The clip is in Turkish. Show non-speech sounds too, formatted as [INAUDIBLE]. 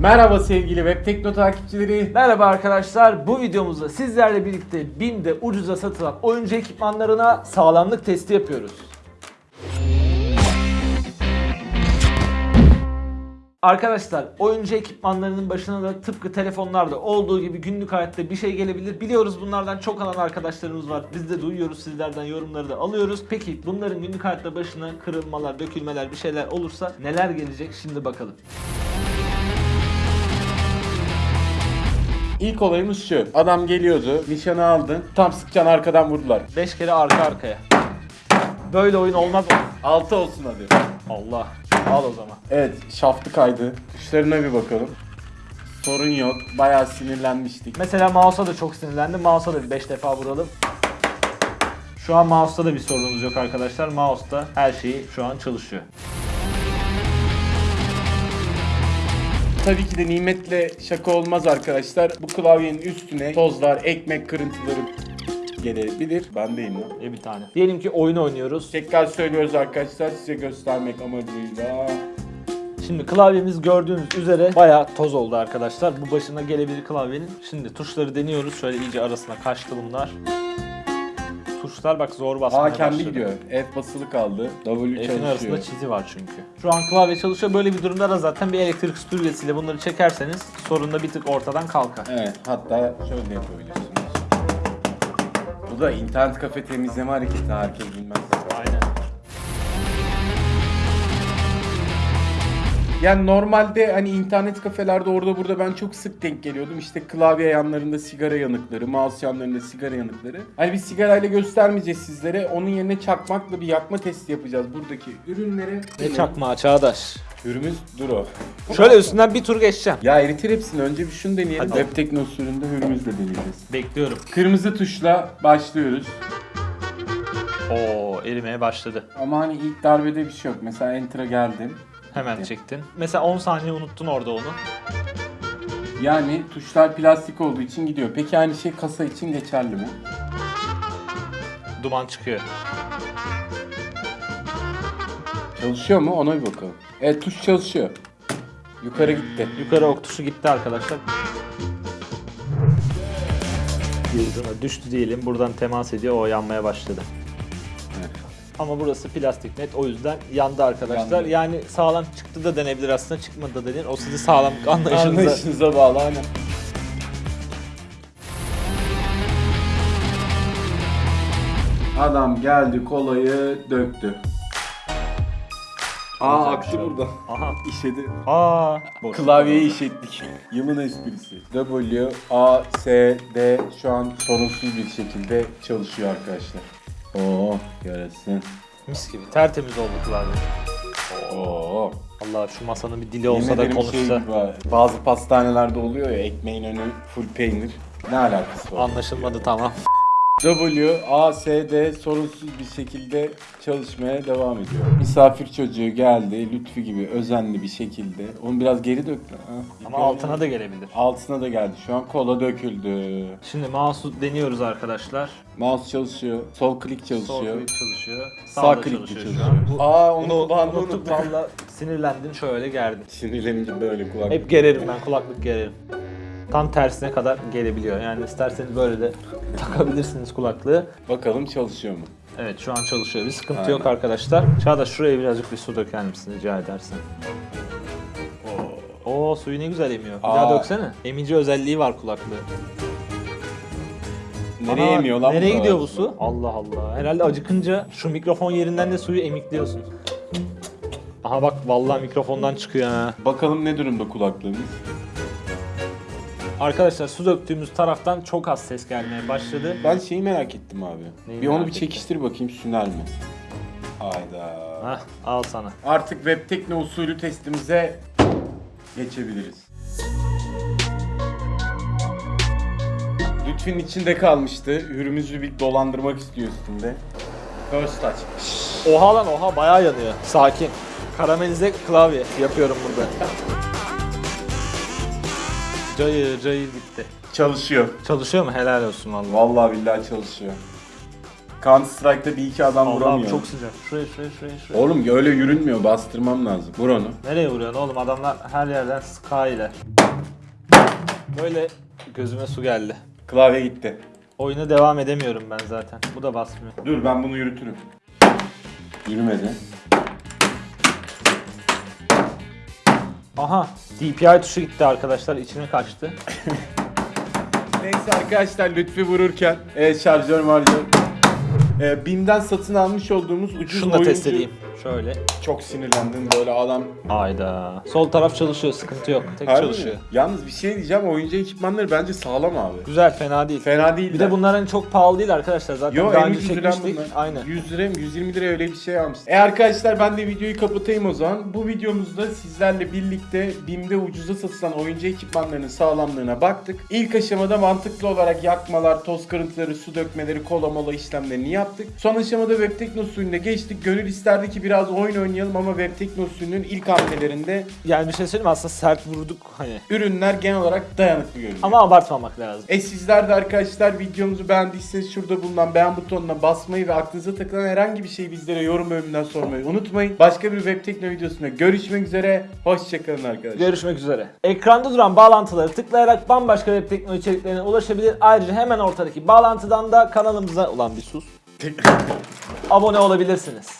Merhaba sevgili Web Tekno takipçileri. Merhaba arkadaşlar. Bu videomuzda sizlerle birlikte BİM'de ucuza satılan oyuncu ekipmanlarına sağlamlık testi yapıyoruz. Arkadaşlar oyuncu ekipmanlarının başına da tıpkı telefonlarda olduğu gibi günlük hayatta bir şey gelebilir. Biliyoruz bunlardan çok alan arkadaşlarımız var. Biz de duyuyoruz sizlerden yorumları da alıyoruz. Peki bunların günlük hayatta başına kırılmalar, dökülmeler bir şeyler olursa neler gelecek şimdi bakalım. İlk olayımız şu. Adam geliyordu, nişanı aldın, tam sıkacaksın arkadan vurdular. 5 kere arka arkaya. Böyle oyun olmaz mı? 6 olsun hadi. Allah. Al o zaman. Evet, şaftı kaydı. Tuşlarına bir bakalım. Sorun yok. Bayağı sinirlenmiştik. Mesela mouse'a da çok sinirlendim. Mouse'a da bir 5 defa vuralım. Şu an mouse'ta da bir sorunumuz yok arkadaşlar. Mouse'da her şeyi şu an çalışıyor. Tabii ki de nimetle şaka olmaz arkadaşlar. Bu klavyenin üstüne tozlar, ekmek kırıntıları gelebilir. Bendeyim lan. E bir tane. Diyelim ki oyun oynuyoruz. Tekrar söylüyoruz arkadaşlar size göstermek amacıyla. Şimdi klavyemiz gördüğünüz üzere bayağı toz oldu arkadaşlar. Bu başına gelebilir klavyenin. Şimdi tuşları deniyoruz. Şöyle iyice arasına kaçtı bunlar. Tuşlar bak zor basmaya Aa kendi başladı. gidiyor. F basılı kaldı. W F'in çalışıyor. arasında çizi var çünkü. Şu an klavye çalışıyor. Böyle bir durumda da zaten bir elektrik süpürgesiyle bunları çekerseniz sorun da bir tık ortadan kalkar. Evet hatta şöyle yapabilirsiniz. Bu da internet kafe temizleme hareketi herkes bilmez. Yani normalde hani internet kafelerde orada burada ben çok sık denk geliyordum. İşte klavye yanlarında sigara yanıkları, mouse yanlarında sigara yanıkları. Hani bir sigarayla göstermeyeceğiz sizlere. Onun yerine çakmakla bir yakma testi yapacağız buradaki ürünleri. Ne çakma Çağdaş. Ürümüz Duro. Şöyle üstünden bir tur geçeceğim. Ya eritir hepsini. Önce bir şunu deneyelim. Hadi. Web Tekno usulünde hürümüzle deneyeceğiz. Bekliyorum. Kırmızı tuşla başlıyoruz. Oo erimeye başladı. Ama hani ilk darbede bir şey yok. Mesela Enter'a geldim. Hemen çektin. Mesela 10 saniye unuttun orada onu. Yani tuşlar plastik olduğu için gidiyor. Peki aynı şey kasa için geçerli mi? Duman çıkıyor. Çalışıyor mu? Ona bir bakalım. Evet tuş çalışıyor. Yukarı gitti. Yukarı ok tuşu gitti arkadaşlar. Düştü diyelim. Buradan temas ediyor. O yanmaya başladı. Ama burası plastik net. O yüzden yandı arkadaşlar. Yandı. Yani sağlam çıktı da denebilir aslında. Çıkmadı da denir. O sizin sağlamlık anlayışınıza. Anlayışınıza bağlı aynen. Adam geldi kolayı döktü. Aa aktı şey burada. Aha. [LAUGHS] İşedi. Aa. Boş. Klavyeyi işettik. Yılın esprisi. W, A, S, D şu an sorunsuz bir şekilde çalışıyor arkadaşlar. Oo, yarasın. Mis gibi. Tertemiz oldu klavye. Oo. Allah şu masanın bir dili olsa da ederim konuşsa. şey Bazı pastanelerde oluyor ya ekmeğin önü full peynir. Ne alakası var? Anlaşılmadı tamam. W, A, S, D sorunsuz bir şekilde çalışmaya devam ediyor. Misafir çocuğu geldi, Lütfi gibi özenli bir şekilde. Onu biraz geri döktü. Ha. Ama altına da gelebilir. Altına da geldi. Şu an kola döküldü. Şimdi mouse'u deniyoruz arkadaşlar. Mouse çalışıyor, sol klik Sol çalışıyor. klik çalışıyor. Sağ Sağda klik çalışıyor çalışıyor. şu an. Bu- Aa onu unuttuk unuttuk. valla sinirlendin şöyle gerdin. Sinirlenince böyle kulak. Hep gererim ben kulaklık gererim. Tam tersine kadar gelebiliyor. Yani isterseniz böyle de takabilirsiniz kulaklığı. Bakalım çalışıyor mu? Evet şu an çalışıyor. Bir sıkıntı Aynen. yok arkadaşlar. Çağdaş şuraya birazcık bir su döker misin rica edersen. Oo suyu ne güzel emiyor. Bir daha Aa. döksene. Emici özelliği var kulaklığı. Nereye Ana, emiyor lan Nereye bu gidiyor bu su? Allah Allah. Herhalde acıkınca şu mikrofon yerinden de suyu emikliyorsun. Aha bak vallahi mikrofondan çıkıyor ha. Bakalım ne durumda kulaklığımız? Arkadaşlar su döktüğümüz taraftan çok az ses gelmeye başladı. Ben şeyi merak ettim abi. Neyi bir onu bir çekiştir bakayım süner mi? Hayda. Hah al sana. Artık web tekno usulü testimize geçebiliriz. Lütfün içinde kalmıştı. Hürümüzü bir dolandırmak istiyor üstünde. First touch. Oha lan oha bayağı yanıyor. Sakin. Karamelize klavye yapıyorum burada. [LAUGHS] Cayır cayır bitti. Çalışıyor. Çalışıyor mu? Helal olsun vallahi. Vallahi billahi çalışıyor. Counter Strike'da bir iki adam Allah'ım vuramıyor. çok sıcak. Şuraya şuraya şuraya şuraya. Oğlum öyle yürünmüyor bastırmam lazım. Vur onu. Nereye vuruyorsun oğlum? Adamlar her yerden sky ile. Böyle gözüme su geldi. Klavye gitti. Oyuna devam edemiyorum ben zaten. Bu da basmıyor. Dur ben bunu yürütürüm. Yürümedi. Aha DPI tuşu gitti arkadaşlar içine kaçtı. [LAUGHS] Neyse arkadaşlar Lütfi vururken e, şarjör marjör. E, BİM'den satın almış olduğumuz ucuz Şunu da oyuncu. test edeyim. Şöyle. Çok sinirlendim böyle adam. Ayda. Sol taraf çalışıyor sıkıntı yok. Tek Harbi çalışıyor. mi? Yalnız bir şey diyeceğim oyuncu ekipmanları bence sağlam abi. Güzel fena değil. Fena değil. Bir de bunların çok pahalı değil arkadaşlar. Zaten Yo daha en önce çekmiştik. bunlar. Aynen. 100 lira mı 120 lira öyle bir şey almıştım. E arkadaşlar ben de videoyu kapatayım o zaman. Bu videomuzda sizlerle birlikte BİM'de ucuza satılan oyuncu ekipmanlarının sağlamlığına baktık. İlk aşamada mantıklı olarak yakmalar, toz kırıntıları, su dökmeleri, kola mola işlemlerini yaptık. Son aşamada web teknosuyuna geçtik. Gönül isterdi ki biraz oyun oynayalım ama web teknosuyunun ilk hamlelerinde Yani bir şey söyleyeyim mi? aslında sert vurduk hani. ürünler genel olarak dayanıklı görünüyor. Ama abartmamak lazım. E sizler de arkadaşlar videomuzu beğendiyseniz şurada bulunan beğen butonuna basmayı ve aklınıza takılan herhangi bir şeyi bizlere yorum bölümünden sormayı unutmayın. Başka bir web tekno videosunda görüşmek üzere. Hoşçakalın arkadaşlar. Görüşmek üzere. Ekranda duran bağlantıları tıklayarak bambaşka web teknoloji içeriklerine ulaşabilir. Ayrıca hemen ortadaki bağlantıdan da kanalımıza ulan bir sus. abone olabilirsiniz.